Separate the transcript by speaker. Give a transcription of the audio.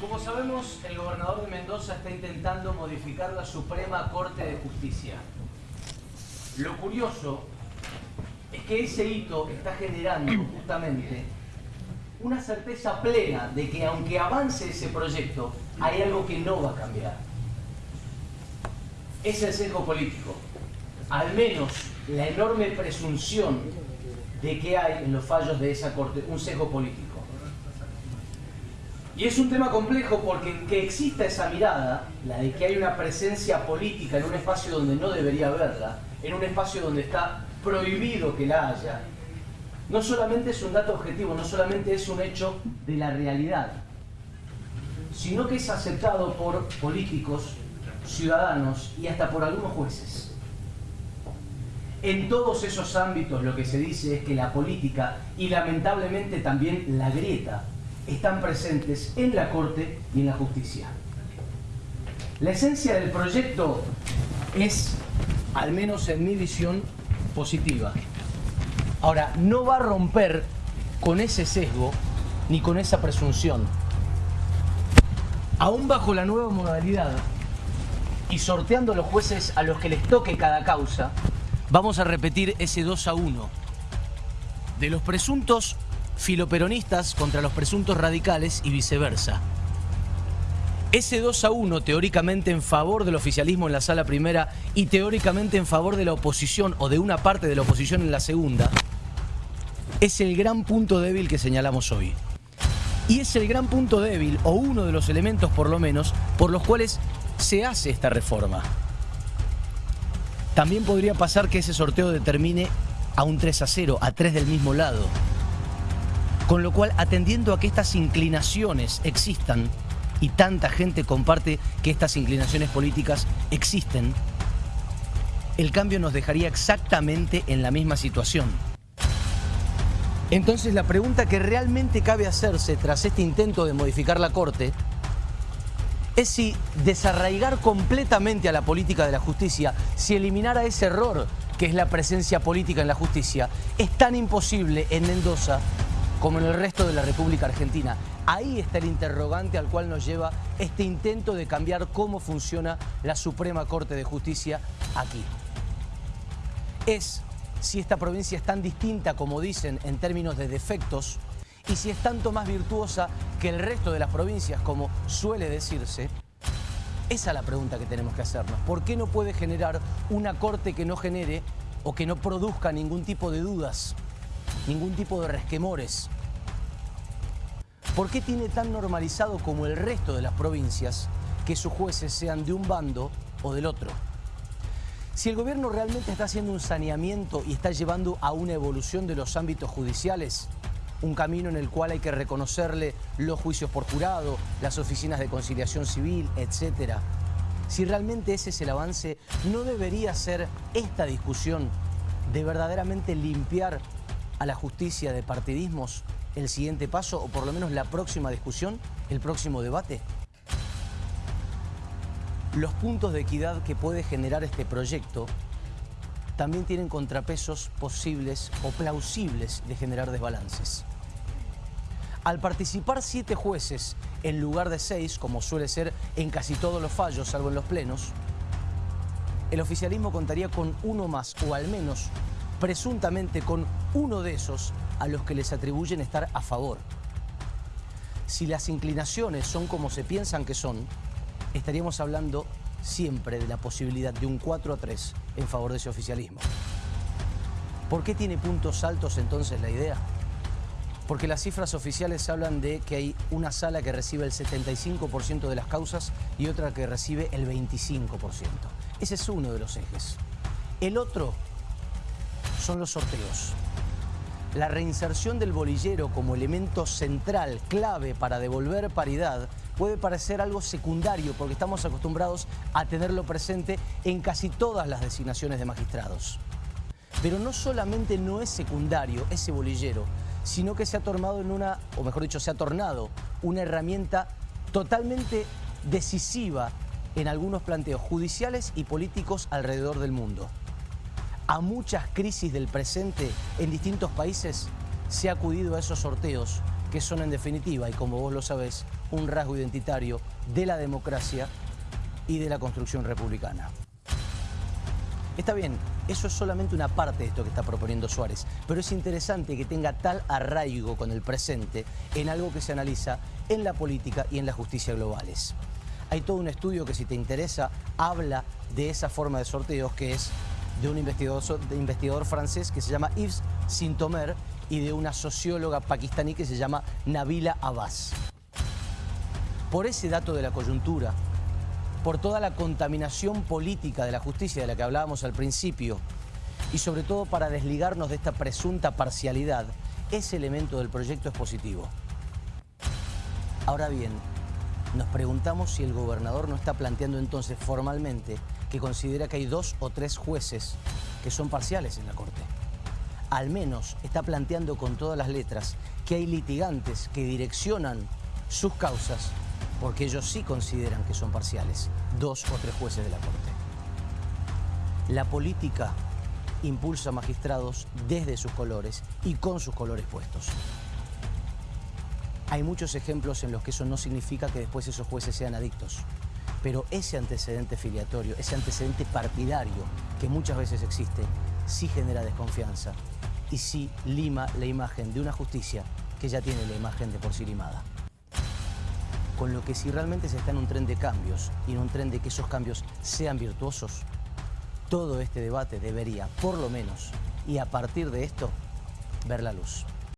Speaker 1: Como sabemos, el gobernador de Mendoza está intentando modificar la Suprema Corte de Justicia. Lo curioso es que ese hito está generando justamente una certeza plena de que aunque avance ese proyecto, hay algo que no va a cambiar. Es el sesgo político. Al menos la enorme presunción de que hay en los fallos de esa Corte un sesgo político. Y es un tema complejo porque que exista esa mirada, la de que hay una presencia política en un espacio donde no debería haberla, en un espacio donde está prohibido que la haya, no solamente es un dato objetivo, no solamente es un hecho de la realidad, sino que es aceptado por políticos, ciudadanos y hasta por algunos jueces. En todos esos ámbitos lo que se dice es que la política y lamentablemente también la grieta están presentes en la Corte y en la justicia. La esencia del proyecto es, al menos en mi visión, positiva. Ahora, no va a romper con ese sesgo ni con esa presunción. Aún bajo la nueva modalidad y sorteando los jueces a los que les toque cada causa, vamos a repetir ese 2 a 1 de los presuntos filoperonistas contra los presuntos radicales y viceversa. Ese 2 a 1 teóricamente en favor del oficialismo en la sala primera y teóricamente en favor de la oposición o de una parte de la oposición en la segunda, es el gran punto débil que señalamos hoy. Y es el gran punto débil, o uno de los elementos por lo menos, por los cuales se hace esta reforma. También podría pasar que ese sorteo determine a un 3 a 0, a 3 del mismo lado. Con lo cual, atendiendo a que estas inclinaciones existan, y tanta gente comparte que estas inclinaciones políticas existen, el cambio nos dejaría exactamente en la misma situación. Entonces la pregunta que realmente cabe hacerse tras este intento de modificar la Corte es si desarraigar completamente a la política de la justicia, si eliminar a ese error que es la presencia política en la justicia, es tan imposible en Mendoza como en el resto de la República Argentina. Ahí está el interrogante al cual nos lleva este intento de cambiar cómo funciona la Suprema Corte de Justicia aquí. Es si esta provincia es tan distinta como dicen en términos de defectos y si es tanto más virtuosa que el resto de las provincias como suele decirse, esa es la pregunta que tenemos que hacernos. ¿Por qué no puede generar una corte que no genere o que no produzca ningún tipo de dudas, ningún tipo de resquemores? ¿Por qué tiene tan normalizado como el resto de las provincias que sus jueces sean de un bando o del otro? Si el gobierno realmente está haciendo un saneamiento y está llevando a una evolución de los ámbitos judiciales, un camino en el cual hay que reconocerle los juicios por jurado, las oficinas de conciliación civil, etc. Si realmente ese es el avance, ¿no debería ser esta discusión de verdaderamente limpiar a la justicia de partidismos el siguiente paso o por lo menos la próxima discusión, el próximo debate? Los puntos de equidad que puede generar este proyecto también tienen contrapesos posibles o plausibles de generar desbalances. Al participar siete jueces en lugar de seis, como suele ser en casi todos los fallos, salvo en los plenos, el oficialismo contaría con uno más, o al menos presuntamente con uno de esos a los que les atribuyen estar a favor. Si las inclinaciones son como se piensan que son, estaríamos hablando siempre de la posibilidad de un 4 a 3 en favor de ese oficialismo. ¿Por qué tiene puntos altos entonces la idea? Porque las cifras oficiales hablan de que hay una sala que recibe el 75% de las causas y otra que recibe el 25%. Ese es uno de los ejes. El otro son los sorteos. La reinserción del bolillero como elemento central, clave para devolver paridad, puede parecer algo secundario porque estamos acostumbrados a tenerlo presente en casi todas las designaciones de magistrados. Pero no solamente no es secundario ese bolillero, sino que se ha tornado en una, o mejor dicho, se ha tornado una herramienta totalmente decisiva en algunos planteos judiciales y políticos alrededor del mundo a muchas crisis del presente en distintos países se ha acudido a esos sorteos que son en definitiva, y como vos lo sabés, un rasgo identitario de la democracia y de la construcción republicana. Está bien, eso es solamente una parte de esto que está proponiendo Suárez, pero es interesante que tenga tal arraigo con el presente en algo que se analiza en la política y en la justicia globales. Hay todo un estudio que si te interesa habla de esa forma de sorteos que es de un investigador, francés que se llama Yves Sintomer y de una socióloga pakistaní que se llama Nabila Abbas. Por ese dato de la coyuntura, por toda la contaminación política de la justicia de la que hablábamos al principio y sobre todo para desligarnos de esta presunta parcialidad, ese elemento del proyecto es positivo. Ahora bien, nos preguntamos si el gobernador no está planteando entonces formalmente que considera que hay dos o tres jueces que son parciales en la Corte. Al menos está planteando con todas las letras que hay litigantes que direccionan sus causas porque ellos sí consideran que son parciales, dos o tres jueces de la Corte. La política impulsa magistrados desde sus colores y con sus colores puestos. Hay muchos ejemplos en los que eso no significa que después esos jueces sean adictos. Pero ese antecedente filiatorio, ese antecedente partidario que muchas veces existe, sí genera desconfianza y sí lima la imagen de una justicia que ya tiene la imagen de por sí limada con lo que si realmente se está en un tren de cambios y en un tren de que esos cambios sean virtuosos, todo este debate debería, por lo menos, y a partir de esto, ver la luz.